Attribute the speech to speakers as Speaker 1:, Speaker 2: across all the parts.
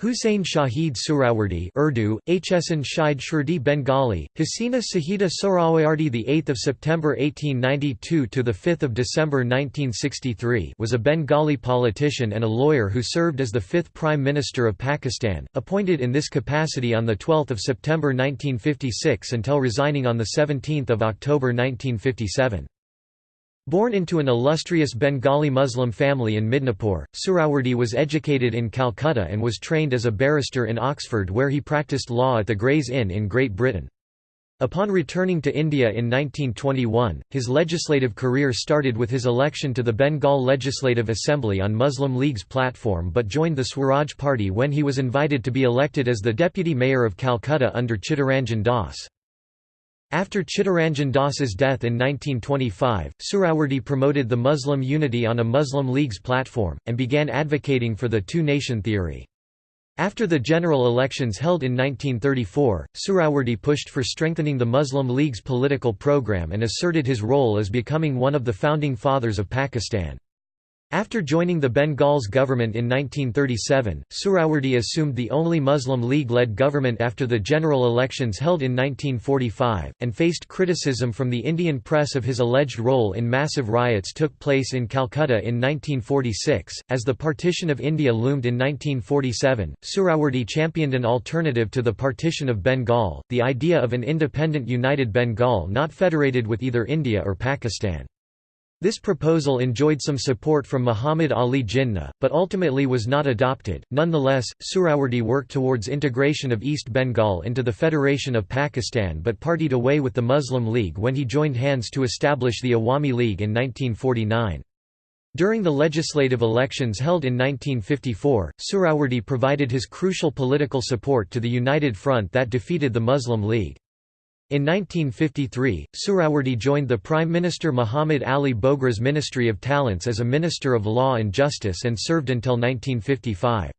Speaker 1: Hussein Shahid Surawardi Urdu, Hsan Shahid Shurdi Bengali, Hasina Sahida Sohrawardy the 8th September 1892 to the 5th December 1963 was a Bengali politician and a lawyer who served as the 5th Prime Minister of Pakistan, appointed in this capacity on the 12th September 1956 until resigning on the 17th October 1957. Born into an illustrious Bengali Muslim family in Midnapore, Suhrawardy was educated in Calcutta and was trained as a barrister in Oxford where he practiced law at the Gray's Inn in Great Britain. Upon returning to India in 1921, his legislative career started with his election to the Bengal Legislative Assembly on Muslim League's platform but joined the Swaraj Party when he was invited to be elected as the deputy mayor of Calcutta under Chittaranjan Das. After Chittaranjan Das's death in 1925, Suhrawardy promoted the Muslim unity on a Muslim League's platform, and began advocating for the two-nation theory. After the general elections held in 1934, Suhrawardy pushed for strengthening the Muslim League's political program and asserted his role as becoming one of the founding fathers of Pakistan. After joining the Bengal's government in 1937, Suhrawardy assumed the only Muslim League-led government after the general elections held in 1945, and faced criticism from the Indian press of his alleged role in massive riots took place in Calcutta in 1946. As the partition of India loomed in 1947, Suhrawardy championed an alternative to the partition of Bengal, the idea of an independent united Bengal not federated with either India or Pakistan. This proposal enjoyed some support from Muhammad Ali Jinnah, but ultimately was not adopted. Nonetheless, Suhrawardy worked towards integration of East Bengal into the Federation of Pakistan but partied away with the Muslim League when he joined hands to establish the Awami League in 1949. During the legislative elections held in 1954, Suhrawardy provided his crucial political support to the United Front that defeated the Muslim League. In 1953, Suhrawardy joined the Prime Minister Muhammad Ali Bogra's Ministry of Talents as a Minister of Law and Justice and served until 1955.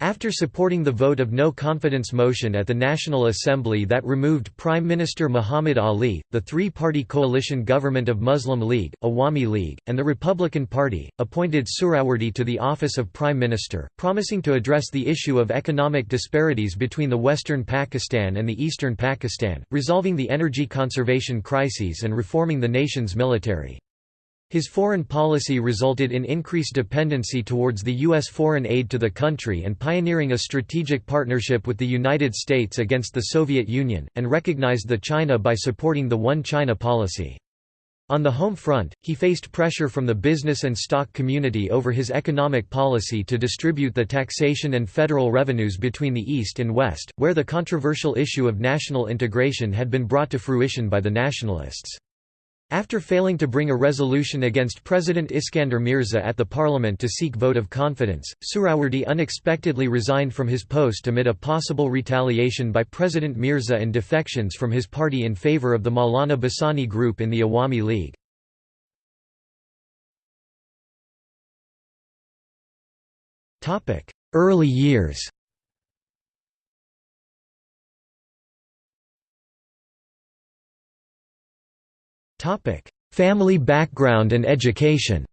Speaker 1: After supporting the vote of no confidence motion at the National Assembly that removed Prime Minister Muhammad Ali, the three-party coalition government of Muslim League, Awami League, and the Republican Party, appointed Suhrawardy to the office of Prime Minister, promising to address the issue of economic disparities between the western Pakistan and the eastern Pakistan, resolving the energy conservation crises and reforming the nation's military. His foreign policy resulted in increased dependency towards the U.S. foreign aid to the country and pioneering a strategic partnership with the United States against the Soviet Union, and recognized the China by supporting the One China policy. On the home front, he faced pressure from the business and stock community over his economic policy to distribute the taxation and federal revenues between the East and West, where the controversial issue of national integration had been brought to fruition by the nationalists. After failing to bring a resolution against President Iskander Mirza at the parliament to seek vote of confidence, Suhrawardy unexpectedly resigned from his post amid a possible retaliation by President Mirza and defections from his party in favour of the Maulana Bhasani group in the Awami League. Early years Topic: Family background and education.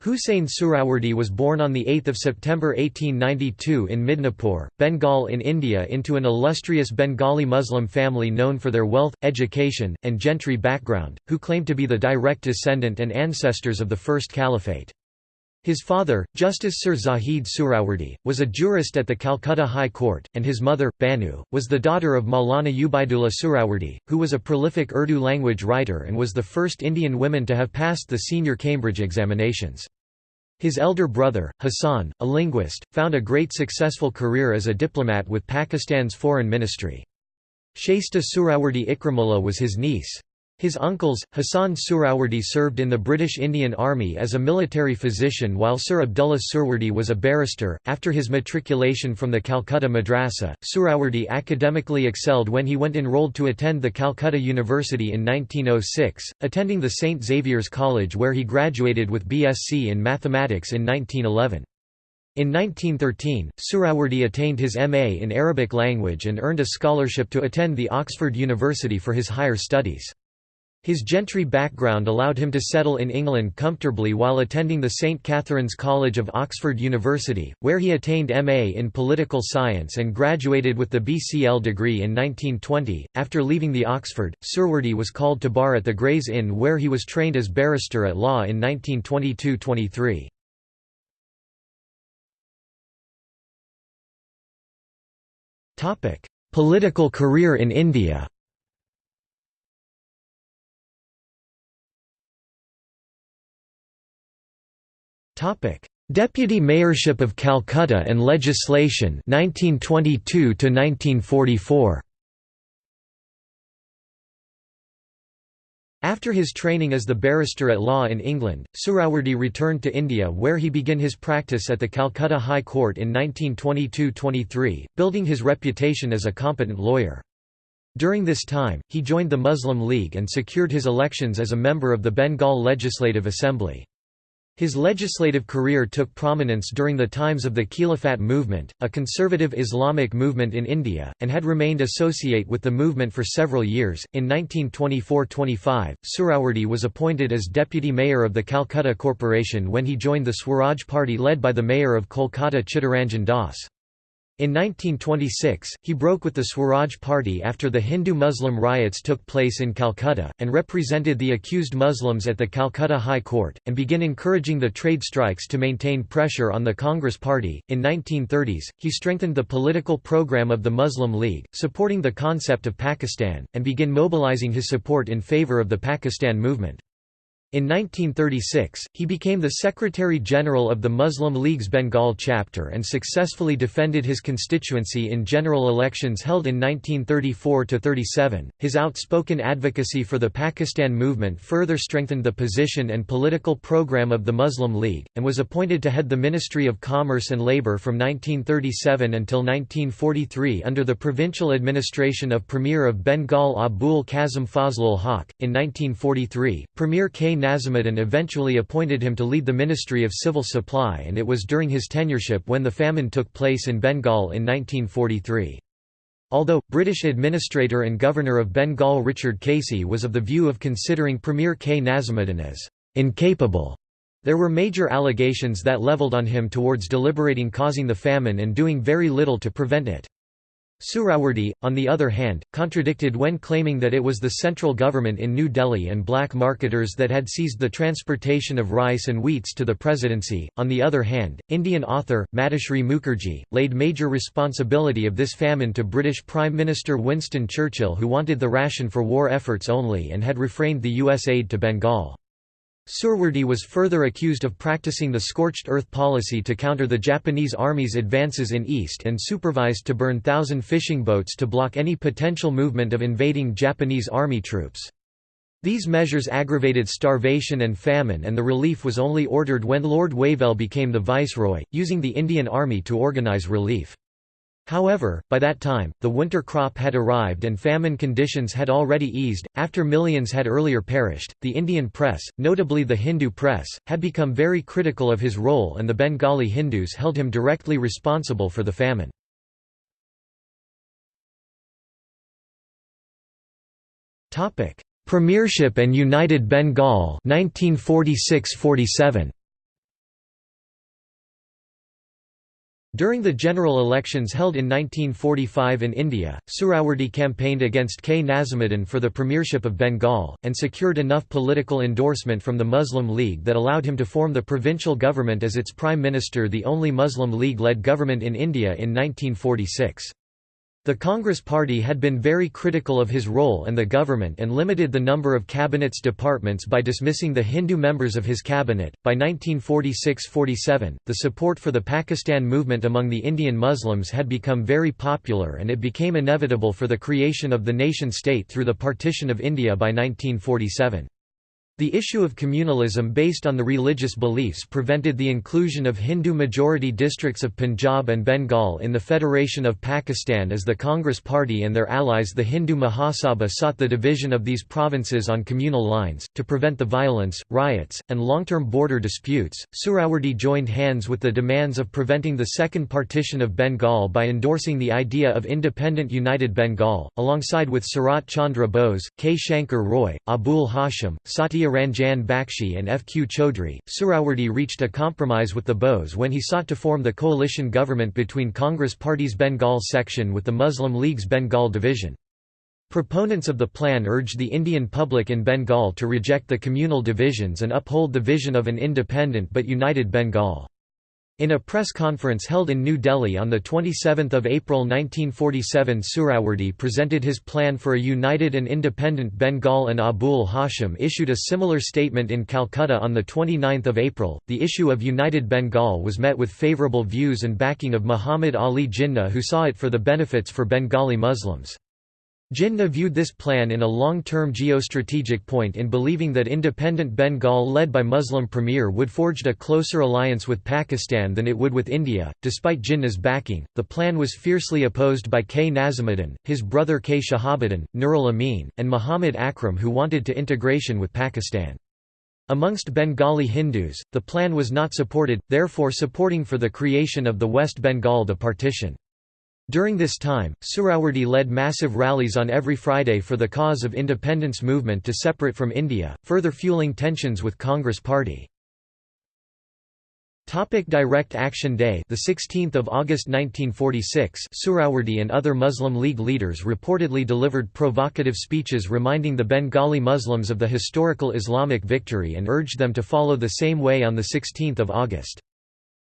Speaker 1: Hussein Suhrawardy was born on 8 September 1892 in Midnapore, Bengal in India into an illustrious Bengali Muslim family known for their wealth, education, and gentry background, who claimed to be the direct descendant and ancestors of the First Caliphate. His father, Justice Sir Zahid Suhrawardy, was a jurist at the Calcutta High Court, and his mother, Banu, was the daughter of Maulana Ubaidullah Suhrawardy, who was a prolific Urdu language writer and was the first Indian woman to have passed the senior Cambridge examinations. His elder brother, Hassan, a linguist, found a great successful career as a diplomat with Pakistan's foreign ministry. Shaista Suhrawardy Ikramullah was his niece. His uncles, Hassan Suhrawardy served in the British Indian Army as a military physician while Sir Abdullah Suhrawardy was a barrister. After his matriculation from the Calcutta Madrasa, Suhrawardy academically excelled when he went enrolled to attend the Calcutta University in 1906, attending the St Xavier's College where he graduated with BSc in mathematics in 1911. In 1913, Suhrawardy attained his MA in Arabic language and earned a scholarship to attend the Oxford University for his higher studies. His gentry background allowed him to settle in England comfortably while attending the St Catherine's College of Oxford University, where he attained MA in political science and graduated with the BCL degree in 1920. After leaving the Oxford, Suhrawardy was called to bar at the Gray's Inn where he was trained as barrister at law in 1922–23. Political career in India Deputy Mayorship of Calcutta and Legislation 1922 to 1944 After his training as the barrister at law in England, Suhrawardy returned to India where he began his practice at the Calcutta High Court in 1922–23, building his reputation as a competent lawyer. During this time, he joined the Muslim League and secured his elections as a member of the Bengal Legislative Assembly. His legislative career took prominence during the times of the Khilafat movement, a conservative Islamic movement in India, and had remained associate with the movement for several years. In 1924-25, Suhrawardy was appointed as deputy mayor of the Calcutta Corporation when he joined the Swaraj Party led by the mayor of Kolkata Chittaranjan Das. In 1926, he broke with the Swaraj Party after the Hindu-Muslim riots took place in Calcutta, and represented the accused Muslims at the Calcutta High Court, and began encouraging the trade strikes to maintain pressure on the Congress Party. In 1930s, he strengthened the political program of the Muslim League, supporting the concept of Pakistan, and began mobilizing his support in favor of the Pakistan movement. In 1936, he became the Secretary-General of the Muslim League's Bengal chapter and successfully defended his constituency in general elections held in 1934–37. His outspoken advocacy for the Pakistan movement further strengthened the position and political program of the Muslim League, and was appointed to head the Ministry of Commerce and Labour from 1937 until 1943 under the provincial administration of Premier of Bengal Abul Kazim Fazlul Haq. In 1943, Premier K. Nazimuddin eventually appointed him to lead the Ministry of Civil Supply and it was during his tenureship when the famine took place in Bengal in 1943. Although, British administrator and governor of Bengal Richard Casey was of the view of considering Premier K. Nazimuddin as incapable, there were major allegations that levelled on him towards deliberating causing the famine and doing very little to prevent it. Suhrawardy, on the other hand, contradicted when claiming that it was the central government in New Delhi and black marketers that had seized the transportation of rice and wheats to the presidency. On the other hand, Indian author, Madhushree Mukherjee, laid major responsibility of this famine to British Prime Minister Winston Churchill who wanted the ration for war efforts only and had refrained the U.S. aid to Bengal. Suhrawardy was further accused of practicing the scorched earth policy to counter the Japanese army's advances in east and supervised to burn thousand fishing boats to block any potential movement of invading Japanese army troops. These measures aggravated starvation and famine and the relief was only ordered when Lord Wavell became the viceroy, using the Indian Army to organise relief. However, by that time, the winter crop had arrived and famine conditions had already eased. After millions had earlier perished, the Indian press, notably the Hindu press, had become very critical of his role and the Bengali Hindus held him directly responsible for the famine. Premiership and United Bengal 1946–47 During the general elections held in 1945 in India, Suhrawardy campaigned against K. Nazimuddin for the premiership of Bengal, and secured enough political endorsement from the Muslim League that allowed him to form the provincial government as its prime minister the only Muslim League-led government in India in 1946. The Congress Party had been very critical of his role and the government and limited the number of cabinet's departments by dismissing the Hindu members of his cabinet. By 1946–47, the support for the Pakistan movement among the Indian Muslims had become very popular and it became inevitable for the creation of the nation-state through the partition of India by 1947. The issue of communalism based on the religious beliefs prevented the inclusion of Hindu-majority districts of Punjab and Bengal in the Federation of Pakistan as the Congress Party and their allies the Hindu Mahasabha sought the division of these provinces on communal lines. To prevent the violence, riots, and long-term border disputes, Suhrawardy joined hands with the demands of preventing the second partition of Bengal by endorsing the idea of independent united Bengal, alongside with Sarat Chandra Bose, K. Shankar Roy, Abul Hashim, Satya Ranjan Bakshi and F. Q. Chaudhry, Suhrawardy reached a compromise with the Bose when he sought to form the coalition government between Congress Party's Bengal section with the Muslim League's Bengal division. Proponents of the plan urged the Indian public in Bengal to reject the communal divisions and uphold the vision of an independent but united Bengal. In a press conference held in New Delhi on 27 April 1947 Suhrawardy presented his plan for a united and independent Bengal and Abul Hashim issued a similar statement in Calcutta on 29 April. The issue of united Bengal was met with favourable views and backing of Muhammad Ali Jinnah who saw it for the benefits for Bengali Muslims. Jinnah viewed this plan in a long-term geostrategic point in believing that independent Bengal led by Muslim Premier would forged a closer alliance with Pakistan than it would with India. Despite Jinnah's backing, the plan was fiercely opposed by K. Nazimuddin, his brother K. Shahabuddin, Nurul Amin, and Muhammad Akram who wanted to integration with Pakistan. Amongst Bengali Hindus, the plan was not supported, therefore supporting for the creation of the West Bengal the partition. During this time, Suhrawardy led massive rallies on every Friday for the cause of independence movement to separate from India, further fueling tensions with Congress Party. Topic Direct Action Day the 16th of August 1946 Suhrawardy and other Muslim League leaders reportedly delivered provocative speeches reminding the Bengali Muslims of the historical Islamic victory and urged them to follow the same way on the 16th of August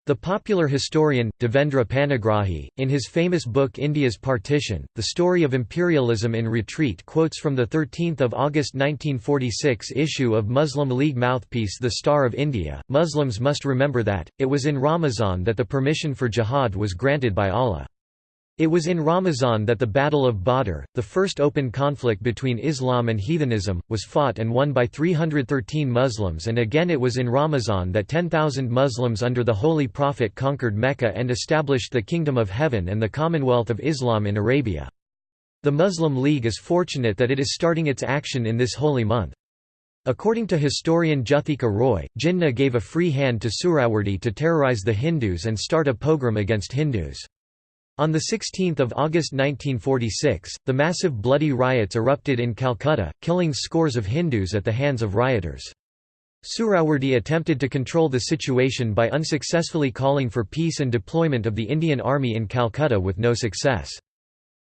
Speaker 1: the popular historian, Devendra Panigrahi, in his famous book India's Partition, The Story of Imperialism in Retreat quotes from the 13 August 1946 issue of Muslim League mouthpiece The Star of India. Muslims must remember that, it was in Ramazan that the permission for jihad was granted by Allah. It was in Ramazan that the Battle of Badr, the first open conflict between Islam and heathenism, was fought and won by 313 Muslims and again it was in Ramazan that 10,000 Muslims under the Holy Prophet conquered Mecca and established the Kingdom of Heaven and the Commonwealth of Islam in Arabia. The Muslim League is fortunate that it is starting its action in this holy month. According to historian Juthika Roy, Jinnah gave a free hand to Suhrawardy to terrorize the Hindus and start a pogrom against Hindus. On 16 August 1946, the massive bloody riots erupted in Calcutta, killing scores of Hindus at the hands of rioters. Suhrawardy attempted to control the situation by unsuccessfully calling for peace and deployment of the Indian Army in Calcutta with no success.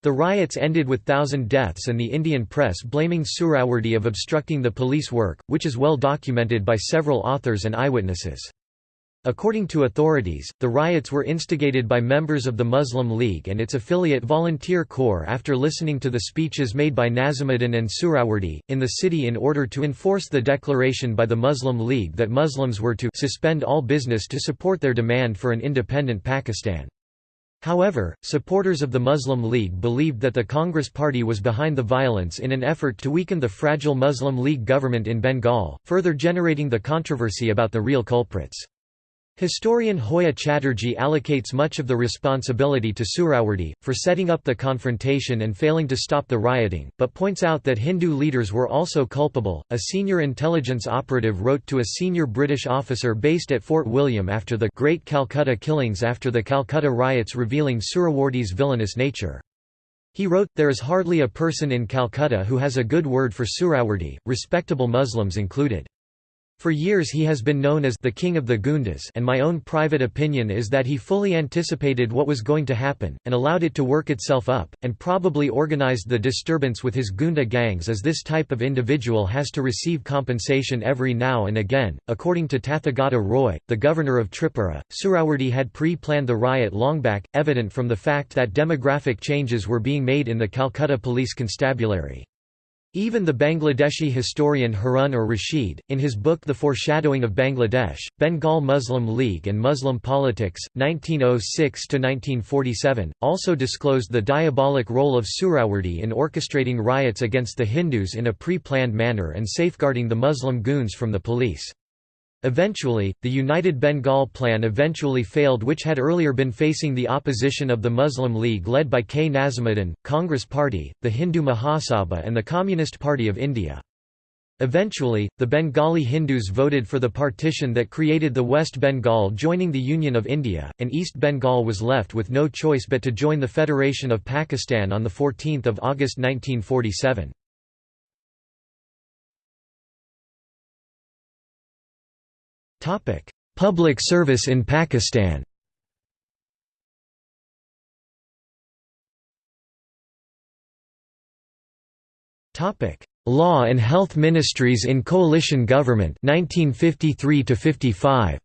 Speaker 1: The riots ended with thousand deaths and the Indian press blaming Suhrawardy of obstructing the police work, which is well documented by several authors and eyewitnesses. According to authorities, the riots were instigated by members of the Muslim League and its affiliate Volunteer Corps after listening to the speeches made by Nazimuddin and Suhrawardy, in the city in order to enforce the declaration by the Muslim League that Muslims were to suspend all business to support their demand for an independent Pakistan. However, supporters of the Muslim League believed that the Congress Party was behind the violence in an effort to weaken the fragile Muslim League government in Bengal, further generating the controversy about the real culprits. Historian Hoya Chatterjee allocates much of the responsibility to Suhrawardy, for setting up the confrontation and failing to stop the rioting, but points out that Hindu leaders were also culpable. A senior intelligence operative wrote to a senior British officer based at Fort William after the Great Calcutta killings after the Calcutta riots revealing Suhrawardy's villainous nature. He wrote, There is hardly a person in Calcutta who has a good word for Suhrawardy, respectable Muslims included. For years he has been known as the King of the Gundas and my own private opinion is that he fully anticipated what was going to happen, and allowed it to work itself up, and probably organized the disturbance with his Gunda gangs as this type of individual has to receive compensation every now and again. According to Tathagata Roy, the governor of Tripura, Suhrawardy had pre-planned the riot long back, evident from the fact that demographic changes were being made in the Calcutta police constabulary. Even the Bangladeshi historian Harun or Rashid, in his book The Foreshadowing of Bangladesh, Bengal Muslim League and Muslim Politics, 1906–1947, also disclosed the diabolic role of Suhrawardy in orchestrating riots against the Hindus in a pre-planned manner and safeguarding the Muslim goons from the police. Eventually, the United Bengal Plan eventually failed which had earlier been facing the opposition of the Muslim League led by K. Nazimuddin, Congress Party, the Hindu Mahasabha and the Communist Party of India. Eventually, the Bengali Hindus voted for the partition that created the West Bengal joining the Union of India, and East Bengal was left with no choice but to join the Federation of Pakistan on 14 August 1947. Public service in Pakistan. Topic: Law and Health Ministries in Coalition Government 1953 55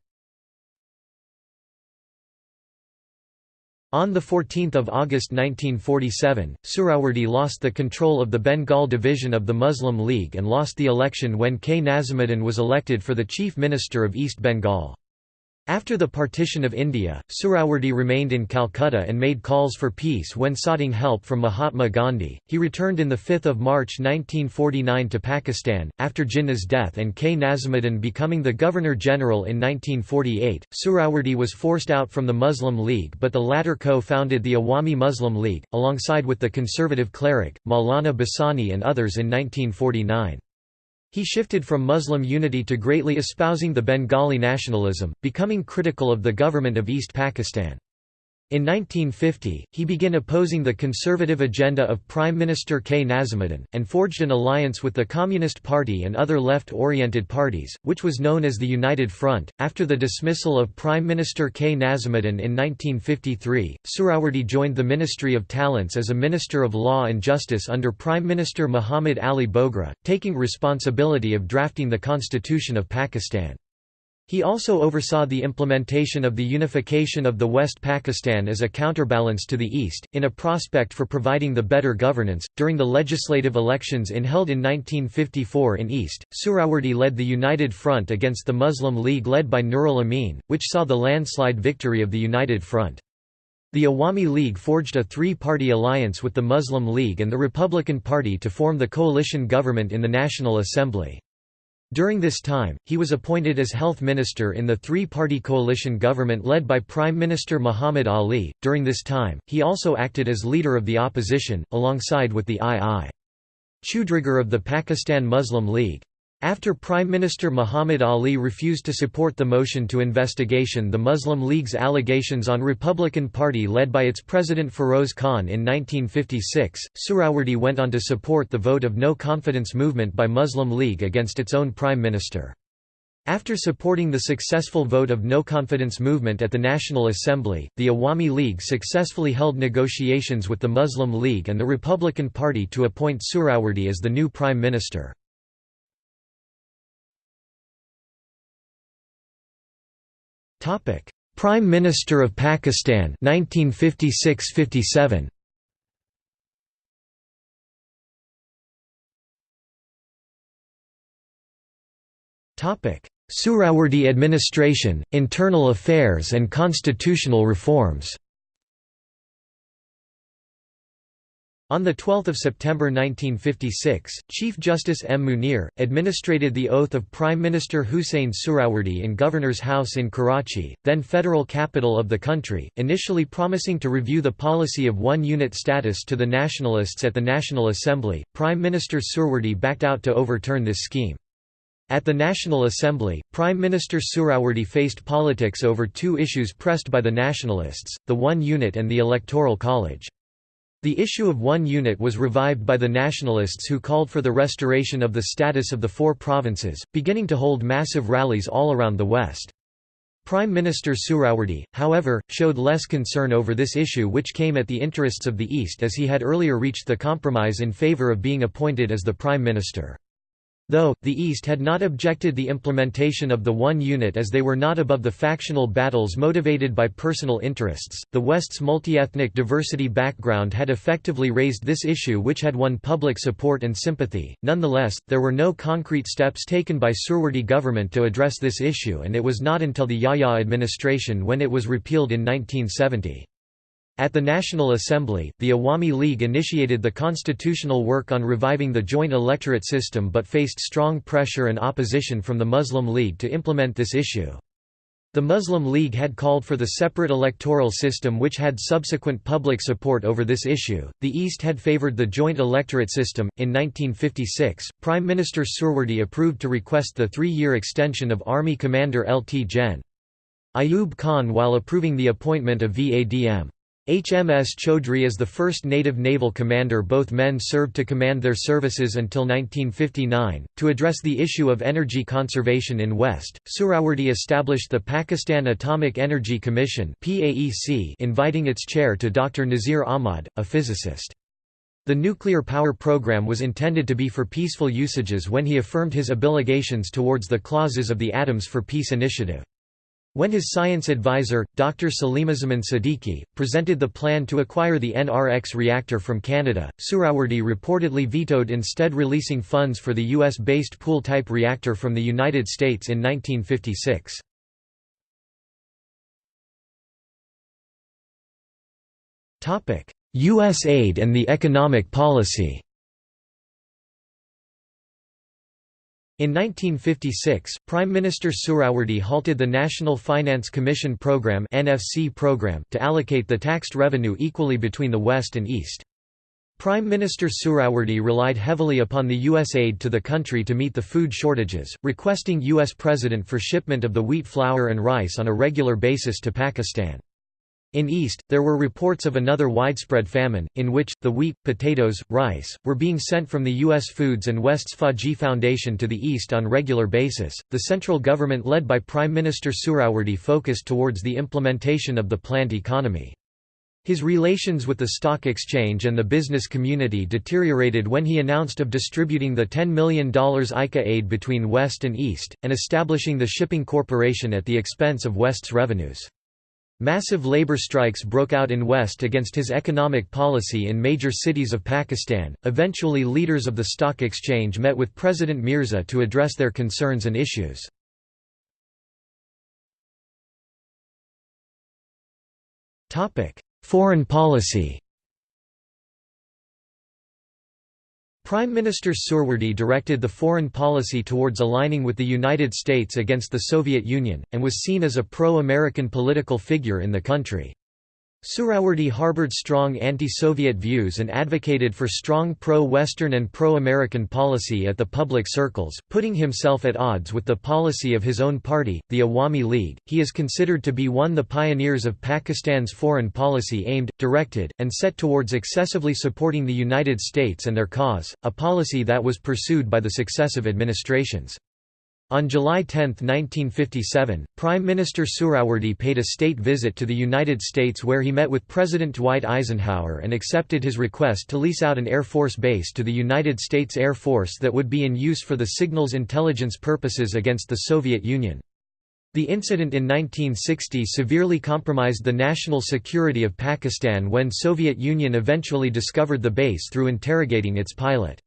Speaker 1: On 14 August 1947, Suhrawardy lost the control of the Bengal division of the Muslim League and lost the election when K. Nazimuddin was elected for the Chief Minister of East Bengal. After the partition of India, Suhrawardy remained in Calcutta and made calls for peace when soughting help from Mahatma Gandhi. He returned in 5 March 1949 to Pakistan, after Jinnah's death and K. Nazimuddin becoming the Governor-General in 1948. Suhrawardy was forced out from the Muslim League but the latter co-founded the Awami Muslim League, alongside with the conservative cleric, Maulana Bhasani and others in 1949. He shifted from Muslim unity to greatly espousing the Bengali nationalism, becoming critical of the government of East Pakistan. In 1950, he began opposing the conservative agenda of Prime Minister K. Nazimuddin, and forged an alliance with the Communist Party and other left-oriented parties, which was known as the United Front. After the dismissal of Prime Minister K. Nazimuddin in 1953, Suhrawardy joined the Ministry of Talents as a Minister of Law and Justice under Prime Minister Muhammad Ali Bogra, taking responsibility of drafting the Constitution of Pakistan. He also oversaw the implementation of the unification of the West Pakistan as a counterbalance to the East, in a prospect for providing the better governance. During the legislative elections in held in 1954 in East, Suhrawardy led the United Front against the Muslim League led by Nurul Amin, which saw the landslide victory of the United Front. The Awami League forged a three-party alliance with the Muslim League and the Republican Party to form the coalition government in the National Assembly. During this time, he was appointed as health minister in the three-party coalition government led by Prime Minister Muhammad Ali. During this time, he also acted as leader of the opposition, alongside with the II. Chundrigar of the Pakistan Muslim League. After Prime Minister Muhammad Ali refused to support the motion to investigation the Muslim League's allegations on Republican Party led by its president Feroz Khan in 1956, Suhrawardy went on to support the vote of no confidence movement by Muslim League against its own prime minister. After supporting the successful vote of no confidence movement at the National Assembly, the Awami League successfully held negotiations with the Muslim League and the Republican Party to appoint Suhrawardy as the new prime minister. Prime Minister of Pakistan 1956-57. Topic: Suhrawardy administration, internal affairs and constitutional reforms. On 12 September 1956, Chief Justice M. Munir, administrated the oath of Prime Minister Hussein Suhrawardy in Governor's House in Karachi, then federal capital of the country, initially promising to review the policy of one-unit status to the nationalists at the National Assembly. Prime Minister Suhrawardy backed out to overturn this scheme. At the National Assembly, Prime Minister Suhrawardy faced politics over two issues pressed by the nationalists, the one unit and the Electoral College. The issue of one unit was revived by the nationalists who called for the restoration of the status of the four provinces, beginning to hold massive rallies all around the West. Prime Minister Suhrawardy, however, showed less concern over this issue which came at the interests of the East as he had earlier reached the compromise in favour of being appointed as the Prime Minister. Though, the East had not objected the implementation of the one unit as they were not above the factional battles motivated by personal interests, the West's multi-ethnic diversity background had effectively raised this issue which had won public support and sympathy. Nonetheless, there were no concrete steps taken by Suhrawardy government to address this issue and it was not until the Yahya administration when it was repealed in 1970. At the National Assembly, the Awami League initiated the constitutional work on reviving the joint electorate system but faced strong pressure and opposition from the Muslim League to implement this issue. The Muslim League had called for the separate electoral system which had subsequent public support over this issue. The East had favored the joint electorate system. In 1956, Prime Minister Suhrawardy approved to request the three year extension of Army Commander Lt Gen. Ayub Khan while approving the appointment of VADM. HMS Chaudhry is the first native naval commander both men served to command their services until 1959. To address the issue of energy conservation in West, Suhrawardy established the Pakistan Atomic Energy Commission inviting its chair to Dr. Nazir Ahmad, a physicist. The nuclear power program was intended to be for peaceful usages when he affirmed his obligations towards the clauses of the Atoms for Peace initiative. When his science advisor, Dr. Salimuzzaman Siddiqui, presented the plan to acquire the NRX reactor from Canada, Suhrawardy reportedly vetoed instead releasing funds for the U.S.-based pool-type reactor from the United States in 1956. U.S. aid and the economic policy In 1956, Prime Minister Suhrawardy halted the National Finance Commission program, (NFC program to allocate the taxed revenue equally between the West and East. Prime Minister Suhrawardy relied heavily upon the U.S. aid to the country to meet the food shortages, requesting U.S. President for shipment of the wheat flour and rice on a regular basis to Pakistan. In East, there were reports of another widespread famine, in which, the wheat, potatoes, rice, were being sent from the U.S. Foods and West's Fauji Foundation to the East on regular basis. The central government led by Prime Minister Suhrawardy focused towards the implementation of the planned economy. His relations with the stock exchange and the business community deteriorated when he announced of distributing the $10 million ICA aid between West and East, and establishing the shipping corporation at the expense of West's revenues. Massive labor strikes broke out in West against his economic policy in major cities of Pakistan. Eventually, leaders of the stock exchange met with President Mirza to address their concerns and issues. Topic: Foreign policy. Prime Minister Suhrawardy directed the foreign policy towards aligning with the United States against the Soviet Union, and was seen as a pro-American political figure in the country. Suhrawardy harbored strong anti-Soviet views and advocated for strong pro-Western and pro-American policy at the public circles, putting himself at odds with the policy of his own party, the Awami League. He is considered to be one the pioneers of Pakistan's foreign policy aimed, directed, and set towards excessively supporting the United States and their cause, a policy that was pursued by the successive administrations. On July 10, 1957, Prime Minister Suhrawardy paid a state visit to the United States where he met with President Dwight Eisenhower and accepted his request to lease out an Air Force base to the United States Air Force that would be in use for the signals intelligence purposes against the Soviet Union. The incident in 1960 severely compromised the national security of Pakistan when Soviet Union eventually discovered the base through interrogating its pilot.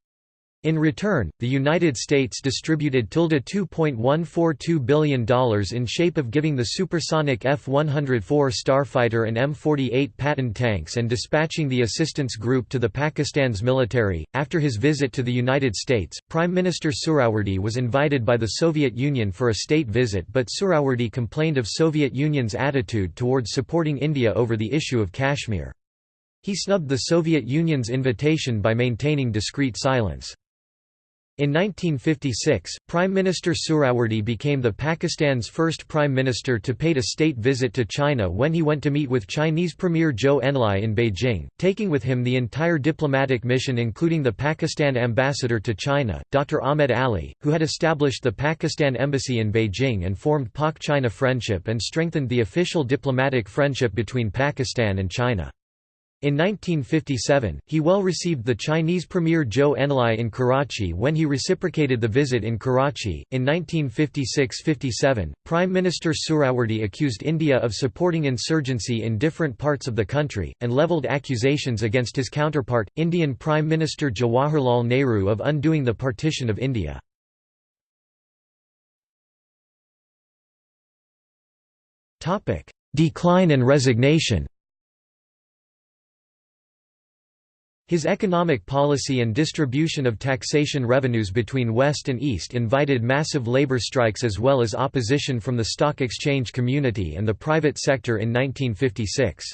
Speaker 1: In return, the United States distributed $2.142 billion in shape of giving the supersonic F-104 Starfighter and M48 Patton tanks and dispatching the assistance group to the Pakistan's military. After his visit to the United States, Prime Minister Suhrawardy was invited by the Soviet Union for a state visit but Suhrawardy complained of Soviet Union's attitude towards supporting India over the issue of Kashmir. He snubbed the Soviet Union's invitation by maintaining discreet silence. In 1956, Prime Minister Suhrawardy became the Pakistan's first prime minister to pay a state visit to China when he went to meet with Chinese Premier Zhou Enlai in Beijing, taking with him the entire diplomatic mission including the Pakistan ambassador to China, Dr. Ahmed Ali, who had established the Pakistan embassy in Beijing and formed Pak-China friendship and strengthened the official diplomatic friendship between Pakistan and China. In 1957, he well received the Chinese Premier Zhou Enlai in Karachi when he reciprocated the visit in Karachi. In 1956–57, Prime Minister Suhrawardy accused India of supporting insurgency in different parts of the country, and levelled accusations against his counterpart, Indian Prime Minister Jawaharlal Nehru of undoing the partition of India. Decline and resignation His economic policy and distribution of taxation revenues between West and East invited massive labor strikes as well as opposition from the stock exchange community and the private sector in 1956.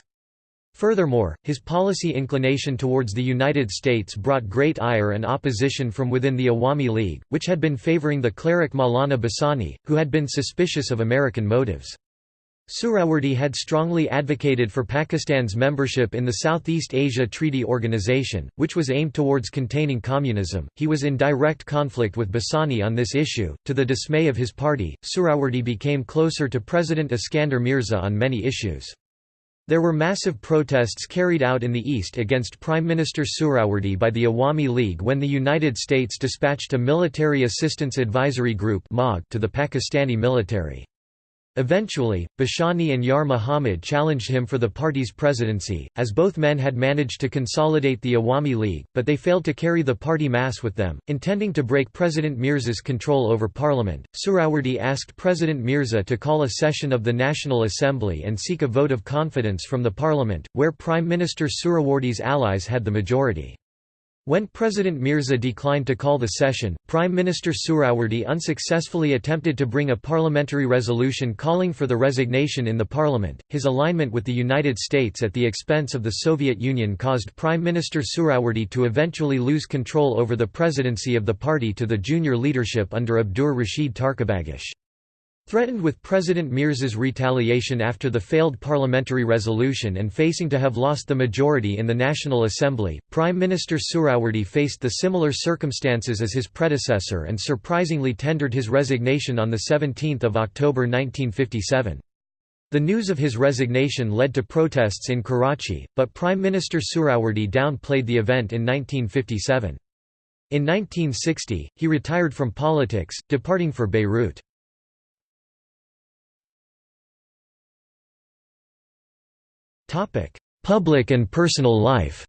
Speaker 1: Furthermore, his policy inclination towards the United States brought great ire and opposition from within the Awami League, which had been favoring the cleric Maulana Bhasani, who had been suspicious of American motives. Suhrawardy had strongly advocated for Pakistan's membership in the Southeast Asia Treaty Organization, which was aimed towards containing communism. He was in direct conflict with Bhasani on this issue. To the dismay of his party, Suhrawardy became closer to President Iskander Mirza on many issues. There were massive protests carried out in the east against Prime Minister Suhrawardy by the Awami League when the United States dispatched a Military Assistance Advisory Group to the Pakistani military. Eventually, Bhasani and Yar Muhammad challenged him for the party's presidency, as both men had managed to consolidate the Awami League, but they failed to carry the party mass with them. Intending to break President Mirza's control over parliament, Suhrawardy asked President Mirza to call a session of the National Assembly and seek a vote of confidence from the parliament, where Prime Minister Suhrawardy's allies had the majority. When President Mirza declined to call the session, Prime Minister Suhrawardy unsuccessfully attempted to bring a parliamentary resolution calling for the resignation in the parliament. His alignment with the United States at the expense of the Soviet Union caused Prime Minister Suhrawardy to eventually lose control over the presidency of the party to the junior leadership under Abdur Rashid Tarkabagish. Threatened with President Mirza's retaliation after the failed parliamentary resolution and facing to have lost the majority in the National Assembly, Prime Minister Suhrawardy faced the similar circumstances as his predecessor and surprisingly tendered his resignation on 17 October 1957. The news of his resignation led to protests in Karachi, but Prime Minister Suhrawardy downplayed the event in 1957. In 1960, he retired from politics, departing for Beirut. Public and personal life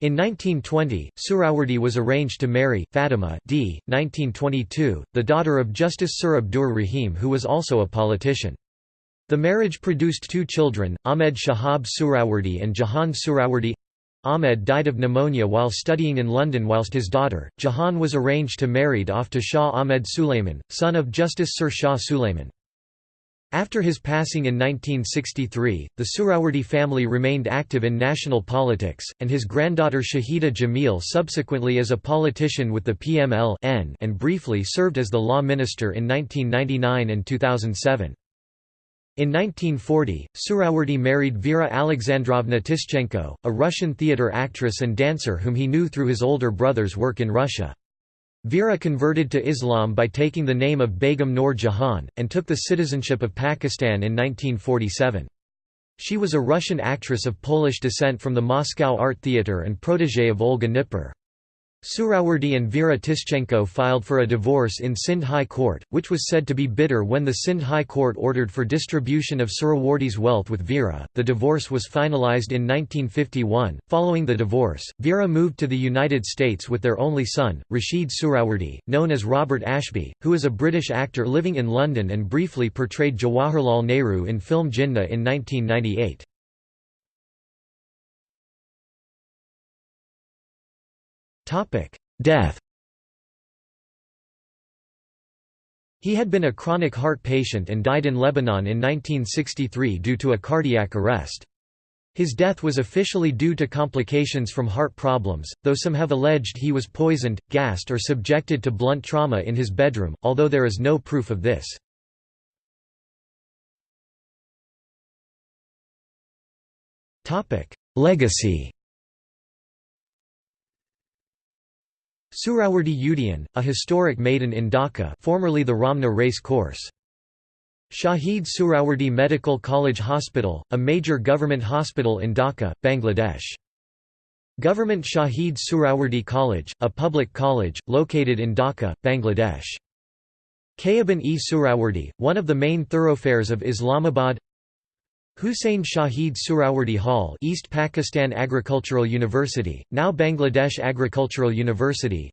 Speaker 1: In 1920, Suhrawardy was arranged to marry, Fatima d. 1922, the daughter of Justice Sir Abdur Rahim who was also a politician. The marriage produced two children, Ahmed Shahab Suhrawardy and Jahan Suhrawardy. Ahmed died of pneumonia while studying in London whilst his daughter, Jahan was arranged to married off to Shah Ahmed Suleiman, son of Justice Sir Shah Suleiman. After his passing in 1963, the Suhrawardy family remained active in national politics, and his granddaughter Shahida Jamil subsequently as a politician with the PML and briefly served as the law minister in 1999 and 2007. In 1940, Suhrawardy married Vera Alexandrovna Tischenko, a Russian theatre actress and dancer whom he knew through his older brother's work in Russia. Vera converted to Islam by taking the name of Begum Noor Jahan, and took the citizenship of Pakistan in 1947. She was a Russian actress of Polish descent from the Moscow Art Theatre and protégé of Olga Knipper. Suhrawardy and Vera Tischenko filed for a divorce in Sindh High Court, which was said to be bitter when the Sindh High Court ordered for distribution of Suhrawardy's wealth with Vera. The divorce was finalized in 1951. Following the divorce, Vera moved to the United States with their only son, Rashid Suhrawardy, known as Robert Ashby, who is a British actor living in London and briefly portrayed Jawaharlal Nehru in film Jinnah in 1998. Death He had been a chronic heart patient and died in Lebanon in 1963 due to a cardiac arrest. His death was officially due to complications from heart problems, though some have alleged he was poisoned, gassed or subjected to blunt trauma in his bedroom, although there is no proof of this. Legacy Suhrawardy Udyan, a historic maiden in Dhaka formerly the Ramna race course. Shahid Suhrawardy Medical College Hospital, a major government hospital in Dhaka, Bangladesh. Government Shahid Suhrawardy College, a public college, located in Dhaka, Bangladesh. Khayaban-e Suhrawardy, one of the main thoroughfares of Islamabad Hussain Shahid Suhrawardy Hall East Pakistan Agricultural University, now Bangladesh Agricultural University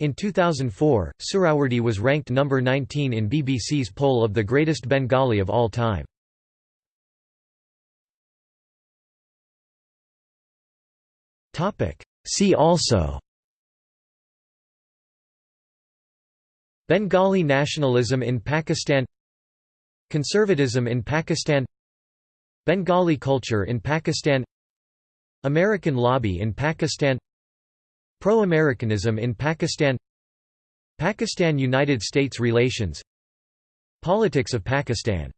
Speaker 1: in 2004, Suhrawardy was ranked number 19 in BBC's poll of the greatest Bengali of all time. See also Bengali nationalism in Pakistan Conservatism in Pakistan Bengali culture in Pakistan American lobby in Pakistan Pro-Americanism in Pakistan Pakistan–United States relations Politics of Pakistan